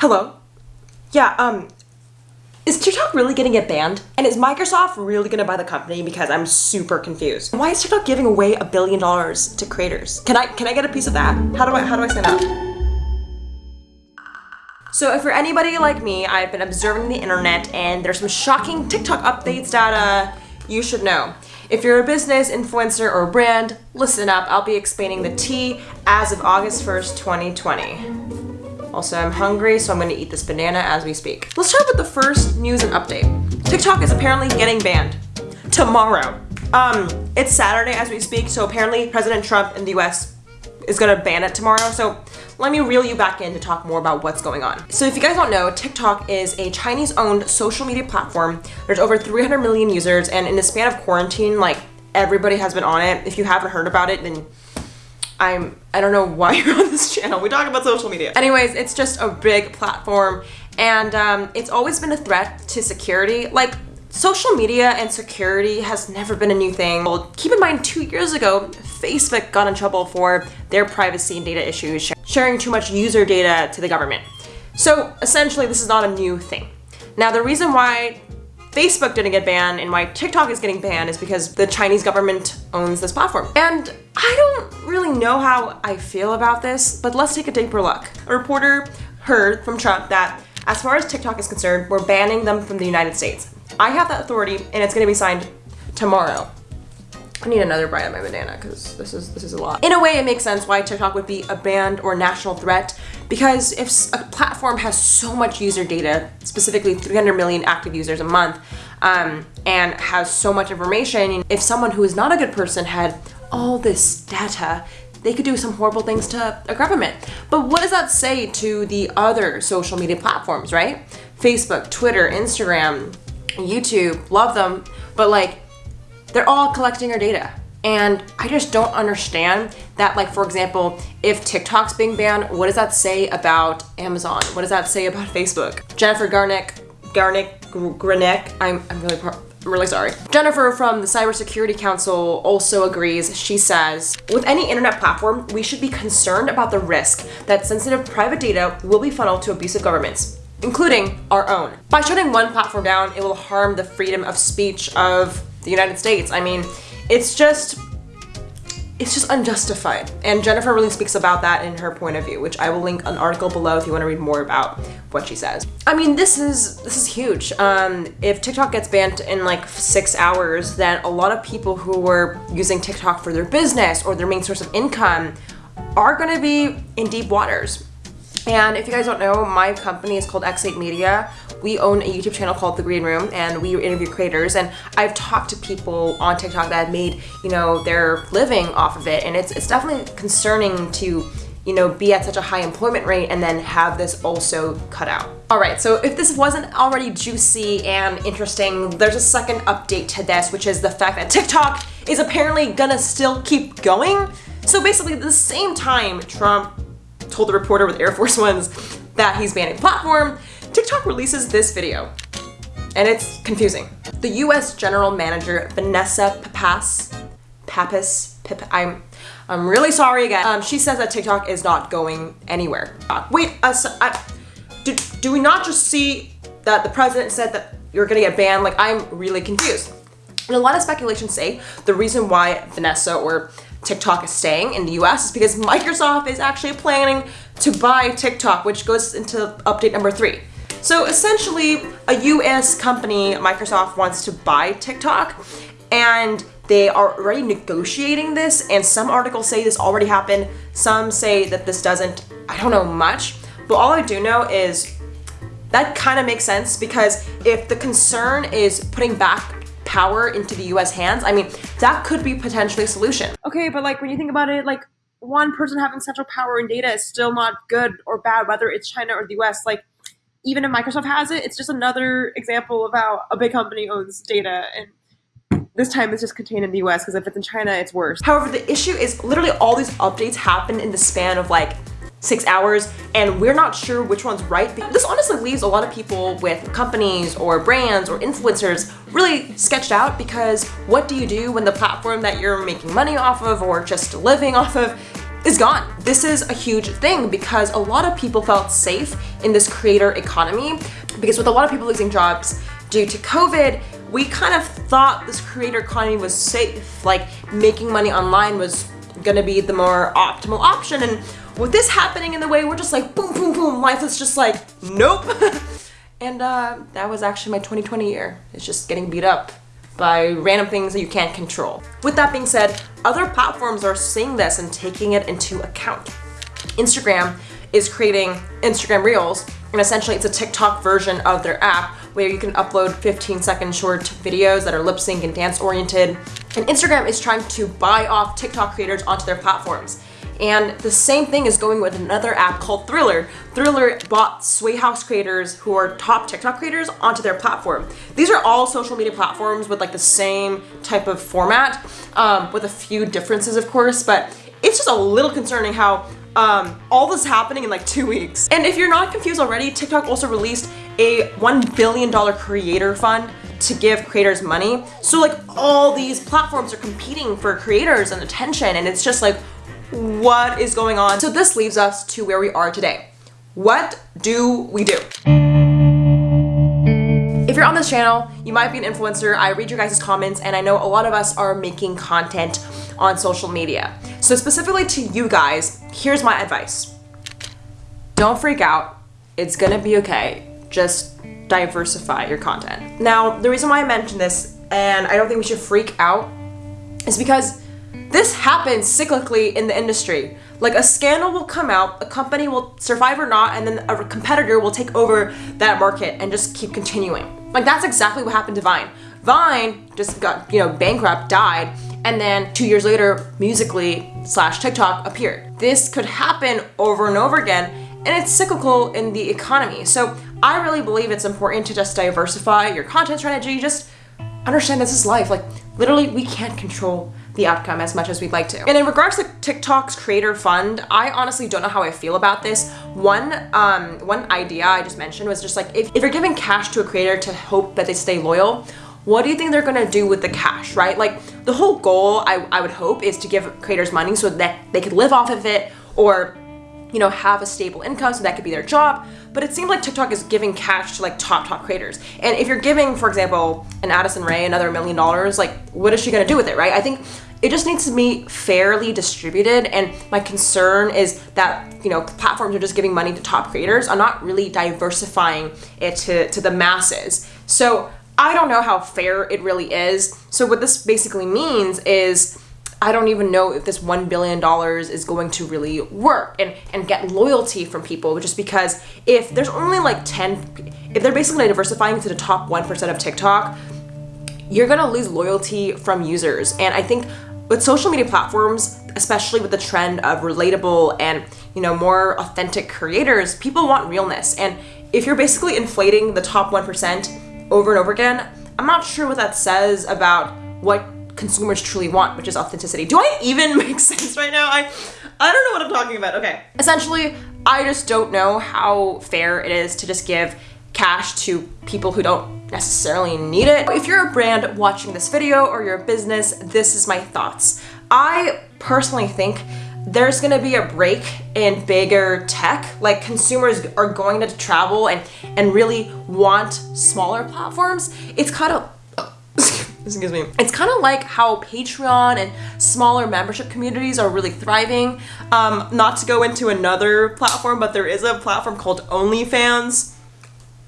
Hello? Yeah, um, is TikTok really gonna get banned? And is Microsoft really gonna buy the company? Because I'm super confused. Why is TikTok giving away a billion dollars to creators? Can I can I get a piece of that? How do I how do I sign up? So if for anybody like me, I've been observing the internet and there's some shocking TikTok updates that uh, you should know. If you're a business, influencer, or brand, listen up. I'll be explaining the tea as of August 1st, 2020. Also, I'm hungry, so I'm gonna eat this banana as we speak. Let's start with the first news and update. TikTok is apparently getting banned. Tomorrow. Um, it's Saturday as we speak, so apparently President Trump in the US is gonna ban it tomorrow. So let me reel you back in to talk more about what's going on. So if you guys don't know, TikTok is a Chinese owned social media platform. There's over 300 million users and in the span of quarantine, like everybody has been on it. If you haven't heard about it, then I'm, I don't know why you're on this channel. We talk about social media. Anyways, it's just a big platform and um, it's always been a threat to security. Like Social media and security has never been a new thing. Well, keep in mind two years ago, Facebook got in trouble for their privacy and data issues, sharing too much user data to the government. So essentially, this is not a new thing. Now, the reason why Facebook didn't get banned and why TikTok is getting banned is because the Chinese government owns this platform. And I don't really know how I feel about this, but let's take a deeper look. A reporter heard from Trump that as far as TikTok is concerned, we're banning them from the United States. I have that authority and it's gonna be signed tomorrow. I need another bite of my banana because this is this is a lot. In a way, it makes sense why TikTok would be a banned or national threat because if a platform has so much user data, specifically 300 million active users a month, um, and has so much information, if someone who is not a good person had all this data, they could do some horrible things to a government. But what does that say to the other social media platforms, right? Facebook, Twitter, Instagram, YouTube, love them, but like they're all collecting our data. And I just don't understand that, like, for example, if TikTok's being banned, what does that say about Amazon? What does that say about Facebook? Jennifer Garnick, Garnick, Granick, I'm, I'm really, I'm really sorry. Jennifer from the Cybersecurity Council also agrees. She says, with any internet platform, we should be concerned about the risk that sensitive private data will be funneled to abusive governments including our own. By shutting one platform down, it will harm the freedom of speech of the United States. I mean, it's just, it's just unjustified. And Jennifer really speaks about that in her point of view, which I will link an article below if you want to read more about what she says. I mean, this is, this is huge. Um, if TikTok gets banned in like six hours, then a lot of people who were using TikTok for their business or their main source of income are going to be in deep waters. And if you guys don't know, my company is called X8 Media. We own a YouTube channel called The Green Room and we interview creators and I've talked to people on TikTok that have made, you know, their living off of it and it's, it's definitely concerning to you know, be at such a high employment rate and then have this also cut out. All right, so if this wasn't already juicy and interesting, there's a second update to this, which is the fact that TikTok is apparently gonna still keep going. So basically at the same time Trump told the reporter with Air Force Ones that he's banning platform, TikTok releases this video. And it's confusing. The US General Manager, Vanessa Papas, Pappas, Pip, I'm, I'm really sorry again. Um, she says that TikTok is not going anywhere. Wait, uh, so, do, do we not just see that the president said that you're gonna get banned? Like, I'm really confused. And a lot of speculation say the reason why Vanessa or TikTok is staying in the US is because Microsoft is actually planning to buy TikTok, which goes into update number three. So essentially, a US company, Microsoft, wants to buy TikTok, and they are already negotiating this, and some articles say this already happened, some say that this doesn't. I don't know much, but all I do know is that kind of makes sense because if the concern is putting back power into the US hands, I mean, that could be potentially a solution. Okay, but like when you think about it, like one person having central power and data is still not good or bad, whether it's China or the US. Like even if Microsoft has it, it's just another example of how a big company owns data and this time it's just contained in the US because if it's in China, it's worse. However, the issue is literally all these updates happen in the span of like six hours and we're not sure which one's right. This honestly leaves a lot of people with companies or brands or influencers really sketched out because what do you do when the platform that you're making money off of or just living off of is gone. This is a huge thing because a lot of people felt safe in this creator economy because with a lot of people losing jobs due to COVID, we kind of thought this creator economy was safe, like making money online was gonna be the more optimal option. And with this happening in the way, we're just like boom, boom, boom, life is just like, nope. and uh, that was actually my 2020 year. It's just getting beat up by random things that you can't control. With that being said, other platforms are seeing this and taking it into account. Instagram is creating Instagram Reels, and essentially it's a TikTok version of their app where you can upload 15 second short videos that are lip sync and dance oriented. And Instagram is trying to buy off TikTok creators onto their platforms. And the same thing is going with another app called Triller. Triller bought Sway House creators who are top TikTok creators onto their platform. These are all social media platforms with like the same type of format, um, with a few differences of course, but it's just a little concerning how um, all this is happening in like two weeks. And if you're not confused already, TikTok also released a $1 billion creator fund to give creators money. So like all these platforms are competing for creators and attention and it's just like, what is going on? So this leaves us to where we are today. What do we do? If you're on this channel, you might be an influencer. I read your guys' comments and I know a lot of us are making content on social media. So specifically to you guys, here's my advice. Don't freak out. It's gonna be okay. Just diversify your content. Now, the reason why I mentioned this, and I don't think we should freak out, is because this happens cyclically in the industry. Like a scandal will come out, a company will survive or not, and then a competitor will take over that market and just keep continuing. Like that's exactly what happened to Vine. Vine just got, you know, bankrupt, died, and then two years later, Musical.ly slash TikTok appeared. This could happen over and over again, and it's cyclical in the economy. So I really believe it's important to just diversify your content strategy, just understand this is life. Like literally, we can't control the outcome as much as we'd like to. And in regards to TikTok's creator fund, I honestly don't know how I feel about this. One um, one idea I just mentioned was just like, if, if you're giving cash to a creator to hope that they stay loyal, what do you think they're gonna do with the cash, right? Like the whole goal, I, I would hope, is to give creators money so that they could live off of it or you know, have a stable income, so that could be their job. But it seems like TikTok is giving cash to like top, top creators. And if you're giving, for example, an Addison Rae another million dollars, like what is she gonna do with it, right? I think it just needs to be fairly distributed. And my concern is that, you know, platforms are just giving money to top creators. I'm not really diversifying it to, to the masses. So I don't know how fair it really is. So what this basically means is I don't even know if this $1 billion is going to really work and, and get loyalty from people just because if there's only like 10, if they're basically diversifying to the top 1% of TikTok, you're gonna lose loyalty from users. And I think with social media platforms, especially with the trend of relatable and you know more authentic creators, people want realness. And if you're basically inflating the top 1%, over and over again, I'm not sure what that says about what consumers truly want, which is authenticity. Do I even make sense right now? I I don't know what I'm talking about. Okay. Essentially, I just don't know how fair it is to just give cash to people who don't necessarily need it. If you're a brand watching this video or you're a business, this is my thoughts. I personally think there's gonna be a break in bigger tech. Like consumers are going to travel and, and really want smaller platforms. It's kind of, excuse me. It's kind of like how Patreon and smaller membership communities are really thriving. Um, not to go into another platform, but there is a platform called OnlyFans.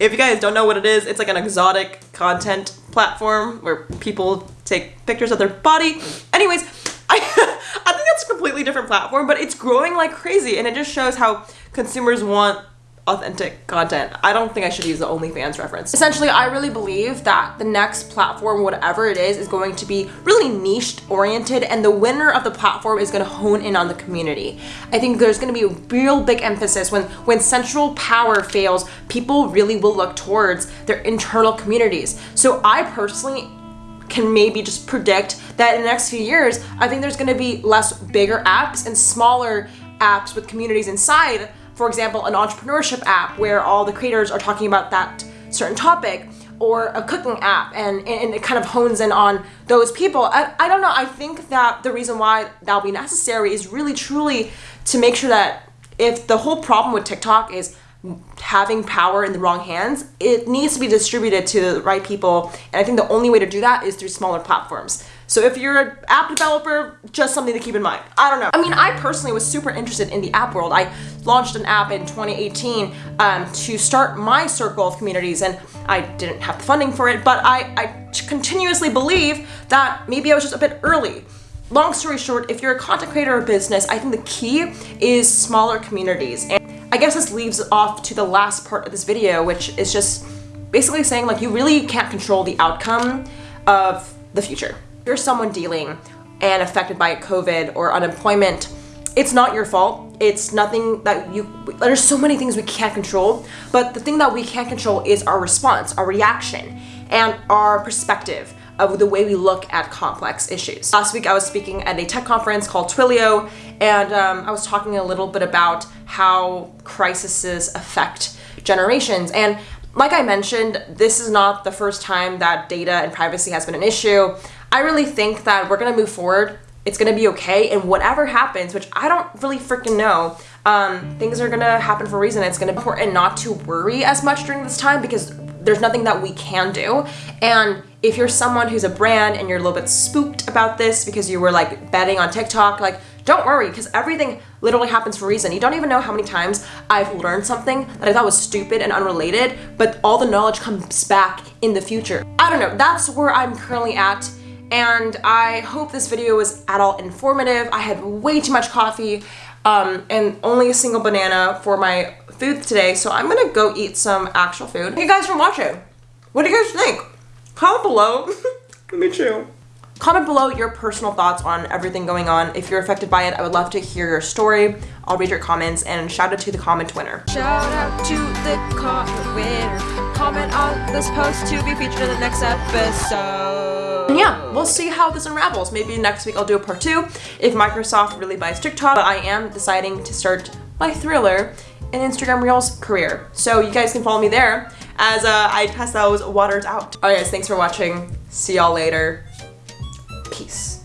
If you guys don't know what it is, it's like an exotic content platform where people take pictures of their body. Anyways, I, I think that's a completely different platform, but it's growing like crazy and it just shows how consumers want authentic content. I don't think I should use the OnlyFans reference. Essentially, I really believe that the next platform, whatever it is, is going to be really niche oriented and the winner of the platform is gonna hone in on the community. I think there's gonna be a real big emphasis when, when central power fails, people really will look towards their internal communities. So I personally can maybe just predict that in the next few years, I think there's gonna be less bigger apps and smaller apps with communities inside. For example, an entrepreneurship app where all the creators are talking about that certain topic or a cooking app and, and it kind of hones in on those people. I, I don't know. I think that the reason why that'll be necessary is really truly to make sure that if the whole problem with TikTok is having power in the wrong hands, it needs to be distributed to the right people. And I think the only way to do that is through smaller platforms. So if you're an app developer, just something to keep in mind. I don't know. I mean, I personally was super interested in the app world. I launched an app in 2018 um, to start my circle of communities and I didn't have the funding for it, but I, I continuously believe that maybe I was just a bit early. Long story short, if you're a content creator or business, I think the key is smaller communities. And I guess this leaves off to the last part of this video, which is just basically saying like you really can't control the outcome of the future you're someone dealing and affected by COVID or unemployment, it's not your fault. It's nothing that you, there's so many things we can't control, but the thing that we can't control is our response, our reaction, and our perspective of the way we look at complex issues. Last week I was speaking at a tech conference called Twilio, and um, I was talking a little bit about how crises affect generations. And like I mentioned, this is not the first time that data and privacy has been an issue. I really think that we're gonna move forward. It's gonna be okay, and whatever happens, which I don't really freaking know, um, things are gonna happen for a reason. It's gonna be important not to worry as much during this time because there's nothing that we can do. And if you're someone who's a brand and you're a little bit spooked about this because you were like betting on TikTok, like don't worry because everything literally happens for a reason. You don't even know how many times I've learned something that I thought was stupid and unrelated, but all the knowledge comes back in the future. I don't know, that's where I'm currently at and I hope this video was at all informative. I had way too much coffee um, and only a single banana for my food today, so I'm gonna go eat some actual food. Thank you guys for watching. What do you guys think? Comment below. Let me chill. Comment below your personal thoughts on everything going on. If you're affected by it, I would love to hear your story. I'll read your comments and shout out to the comment winner. Shout out to the comment winner. Comment on this post to be featured in the next episode. Yeah, we'll see how this unravels. Maybe next week I'll do a part two if Microsoft really buys TikTok. But I am deciding to start my Triller and Instagram Reels career. So you guys can follow me there as uh, I test those waters out. Alright guys, thanks for watching. See y'all later. Peace.